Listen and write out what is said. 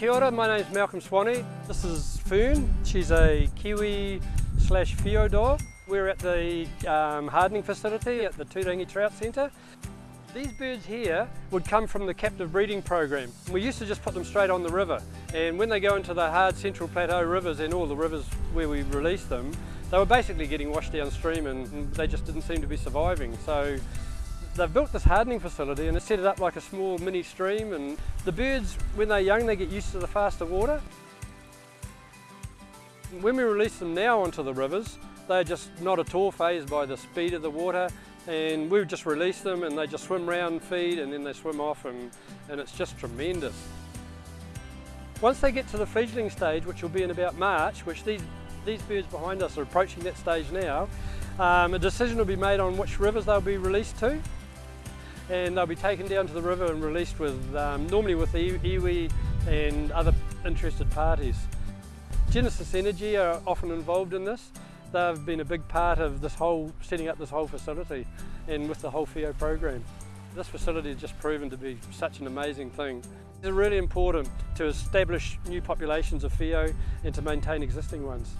Kia ora, my name's Malcolm Swanee. This is Fern. She's a Kiwi slash dog. We're at the um, hardening facility at the Turangi Trout Centre. These birds here would come from the captive breeding program. We used to just put them straight on the river and when they go into the hard central plateau rivers and all the rivers where we release them, they were basically getting washed downstream and they just didn't seem to be surviving. So they've built this hardening facility and they set it up like a small mini stream and the birds, when they're young, they get used to the faster water. When we release them now onto the rivers, they're just not at all phased by the speed of the water and we just release them and they just swim around and feed and then they swim off and, and it's just tremendous. Once they get to the fledgling stage, which will be in about March, which these, these birds behind us are approaching that stage now, um, a decision will be made on which rivers they'll be released to and they'll be taken down to the river and released with, um, normally with the iwi and other interested parties. Genesis Energy are often involved in this they've been a big part of this whole, setting up this whole facility and with the whole Whio program. This facility has just proven to be such an amazing thing. It's really important to establish new populations of Whio and to maintain existing ones.